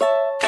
you